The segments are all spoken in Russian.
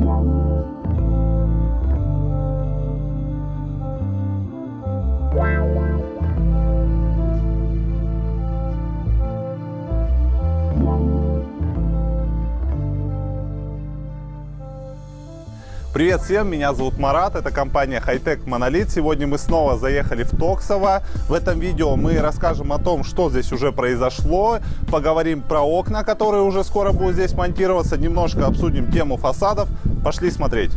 Thank. Привет всем, меня зовут Марат, это компания Hightech Monolith. Сегодня мы снова заехали в Токсово. В этом видео мы расскажем о том, что здесь уже произошло, поговорим про окна, которые уже скоро будут здесь монтироваться, немножко обсудим тему фасадов. Пошли смотреть.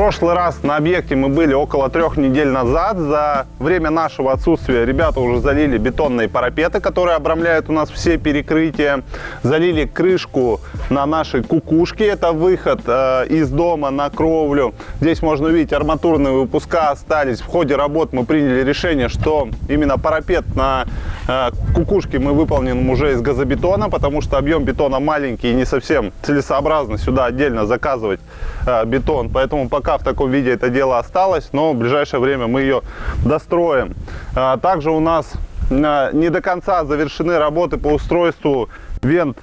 Прошлый раз на объекте мы были около трех недель назад. За время нашего отсутствия ребята уже залили бетонные парапеты, которые обрамляют у нас все перекрытия. Залили крышку на нашей кукушке. Это выход э, из дома на кровлю. Здесь можно увидеть арматурные выпуска остались. В ходе работ мы приняли решение, что именно парапет на э, кукушке мы выполним уже из газобетона, потому что объем бетона маленький и не совсем целесообразно сюда отдельно заказывать э, бетон. Поэтому пока пока в таком виде это дело осталось, но в ближайшее время мы ее достроим. А, также у нас а, не до конца завершены работы по устройству вент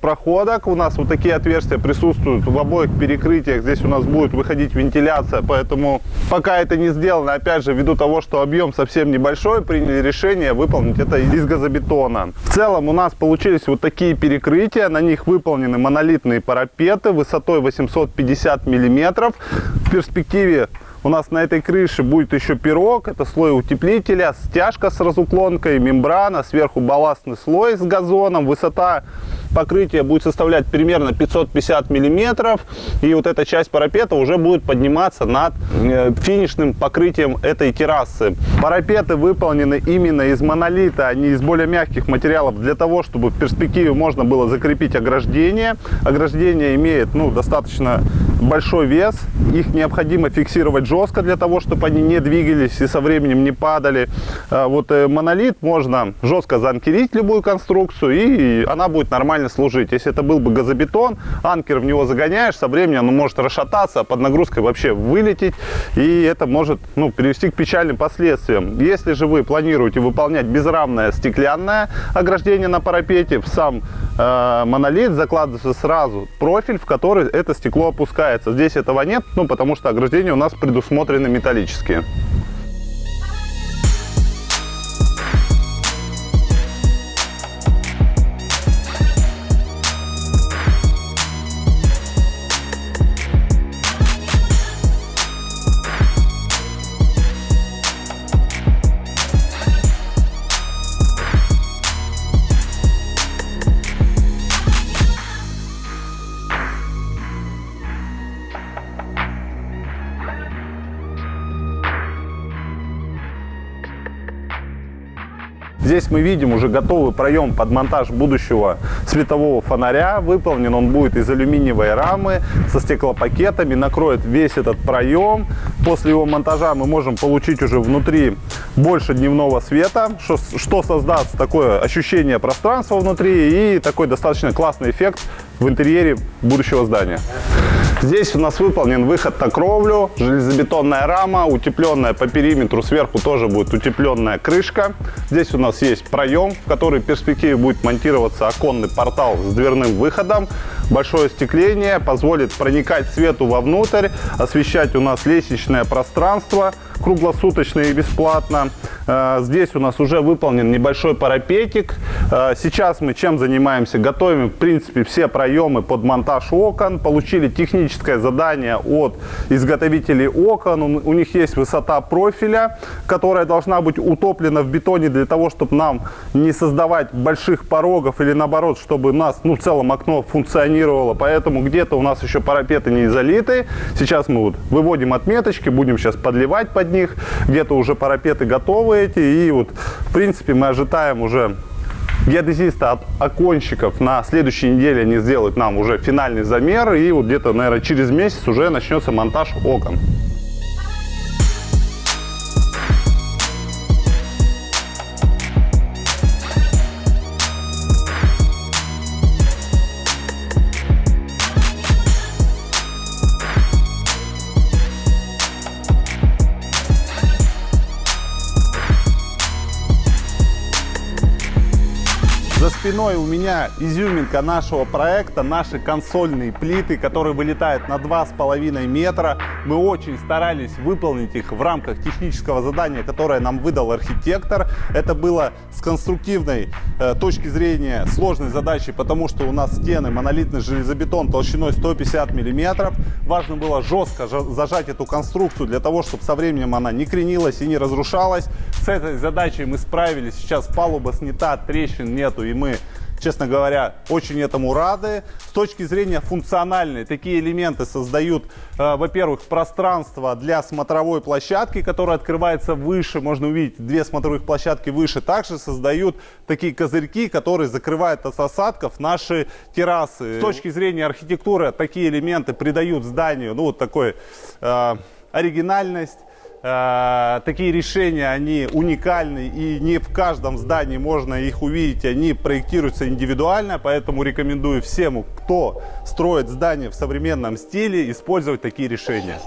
проходок. У нас вот такие отверстия присутствуют в обоих перекрытиях. Здесь у нас будет выходить вентиляция, поэтому пока это не сделано, опять же, ввиду того, что объем совсем небольшой, приняли решение выполнить это из газобетона. В целом у нас получились вот такие перекрытия. На них выполнены монолитные парапеты высотой 850 миллиметров. В перспективе у нас на этой крыше будет еще пирог, это слой утеплителя, стяжка с разуклонкой, мембрана, сверху балластный слой с газоном. Высота покрытия будет составлять примерно 550 миллиметров. И вот эта часть парапета уже будет подниматься над э, финишным покрытием этой террасы. Парапеты выполнены именно из монолита, а не из более мягких материалов, для того, чтобы в перспективе можно было закрепить ограждение. Ограждение имеет ну, достаточно большой вес, их необходимо фиксировать жестко для того, чтобы они не двигались и со временем не падали. А вот э, монолит можно жестко заанкерить любую конструкцию, и она будет нормально служить. Если это был бы газобетон, анкер в него загоняешь, со временем он может расшататься, а под нагрузкой вообще вылететь, и это может ну, привести к печальным последствиям. Если же вы планируете выполнять безрамное стеклянное ограждение на парапете, в сам э, монолит закладывается сразу профиль, в который это стекло опускается. Здесь этого нет, ну, потому что ограждения у нас предусмотрены металлические. Здесь мы видим уже готовый проем под монтаж будущего светового фонаря. Выполнен он будет из алюминиевой рамы со стеклопакетами, накроет весь этот проем. После его монтажа мы можем получить уже внутри больше дневного света, что, что создаст такое ощущение пространства внутри и такой достаточно классный эффект в интерьере будущего здания. Здесь у нас выполнен выход на кровлю, железобетонная рама, утепленная по периметру, сверху тоже будет утепленная крышка. Здесь у нас есть проем, в который в перспективе будет монтироваться оконный портал с дверным выходом. Большое остекление позволит проникать свету вовнутрь, освещать у нас лестничное пространство круглосуточно и бесплатно. Э, здесь у нас уже выполнен небольшой парапетик. Э, сейчас мы чем занимаемся? Готовим, в принципе, все проемы под монтаж окон. Получили техническое задание от изготовителей окон. У них есть высота профиля, которая должна быть утоплена в бетоне для того, чтобы нам не создавать больших порогов или наоборот, чтобы у нас, ну, в целом окно функционировало. Поэтому где-то у нас еще парапеты не залиты. Сейчас мы вот выводим отметочки, будем сейчас подливать под них. Где-то уже парапеты готовы эти. И вот, в принципе, мы ожидаем уже геодезиста от оконщиков на следующей неделе они сделают нам уже финальный замер. И вот где-то, наверное, через месяц уже начнется монтаж окон. Спиной у меня изюминка нашего проекта, наши консольные плиты, которые вылетают на 2,5 метра. Мы очень старались выполнить их в рамках технического задания, которое нам выдал архитектор. Это было с конструктивной э, точки зрения сложной задачи, потому что у нас стены монолитный железобетон толщиной 150 миллиметров. Важно было жестко зажать эту конструкцию для того, чтобы со временем она не кренилась и не разрушалась. С этой задачей мы справились. Сейчас палуба снята, трещин нету, и мы честно говоря, очень этому рады. С точки зрения функциональной, такие элементы создают, э, во-первых, пространство для смотровой площадки, которая открывается выше. Можно увидеть две смотровых площадки выше. Также создают такие козырьки, которые закрывают от осадков наши террасы. С точки зрения архитектуры, такие элементы придают зданию, ну, вот такой э, оригинальность Э, такие решения, они уникальны и не в каждом здании можно их увидеть, они проектируются индивидуально, поэтому рекомендую всем, кто строит здание в современном стиле, использовать такие решения.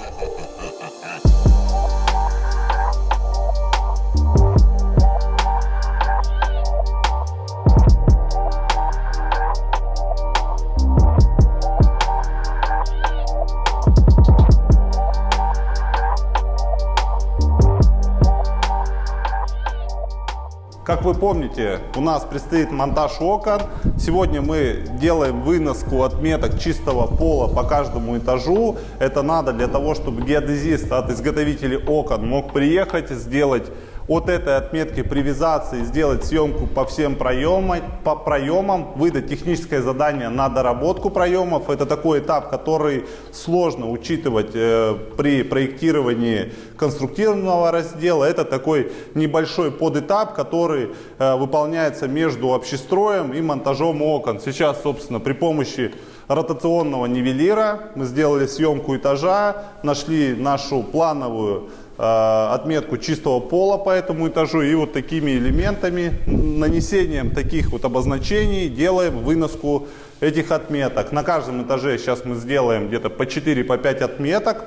Как вы помните, у нас предстоит монтаж окон. Сегодня мы делаем выноску отметок чистого пола по каждому этажу. Это надо для того, чтобы геодезист от изготовителей окон мог приехать, сделать от этой отметки привязаться и сделать съемку по всем проемам, по проемам, выдать техническое задание на доработку проемов. Это такой этап, который сложно учитывать э, при проектировании конструктивного раздела. Это такой небольшой подэтап, который э, выполняется между общестроем и монтажом окон. Сейчас, собственно, при помощи ротационного нивелира мы сделали съемку этажа, нашли нашу плановую отметку чистого пола по этому этажу и вот такими элементами, нанесением таких вот обозначений делаем выноску этих отметок. На каждом этаже сейчас мы сделаем где-то по 4-5 по отметок.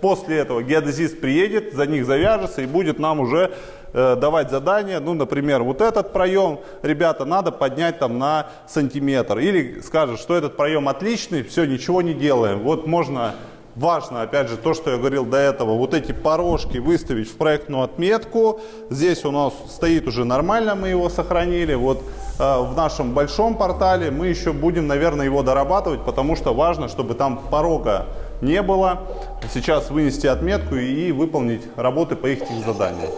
После этого геодезист приедет, за них завяжется и будет нам уже э, давать задание. Ну, например, вот этот проем, ребята, надо поднять там на сантиметр. Или скажет, что этот проем отличный, все, ничего не делаем. Вот можно Важно, опять же, то, что я говорил до этого, вот эти порожки выставить в проектную отметку. Здесь у нас стоит уже нормально, мы его сохранили. Вот э, в нашем большом портале мы еще будем, наверное, его дорабатывать, потому что важно, чтобы там порога не было. Сейчас вынести отметку и выполнить работы по их заданиям.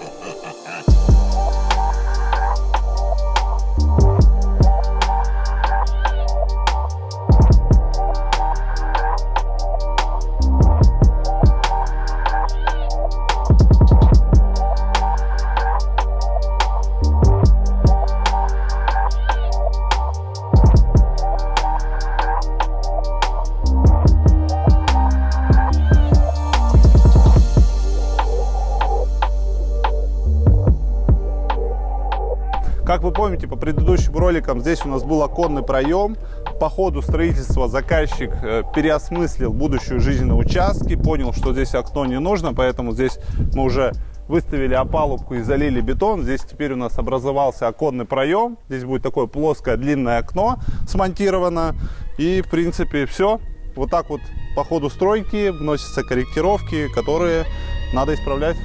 Как вы помните, по предыдущим роликам здесь у нас был оконный проем. По ходу строительства заказчик э, переосмыслил будущую жизнь на участке, понял, что здесь окно не нужно, поэтому здесь мы уже выставили опалубку и залили бетон. Здесь теперь у нас образовался оконный проем. Здесь будет такое плоское длинное окно смонтировано. И, в принципе, все. Вот так вот по ходу стройки вносятся корректировки, которые надо исправлять.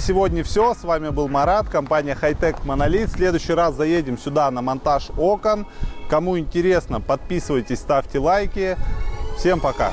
Сегодня все. С вами был Марат, компания Hightech Monolith. В следующий раз заедем сюда на монтаж окон. Кому интересно, подписывайтесь, ставьте лайки. Всем пока!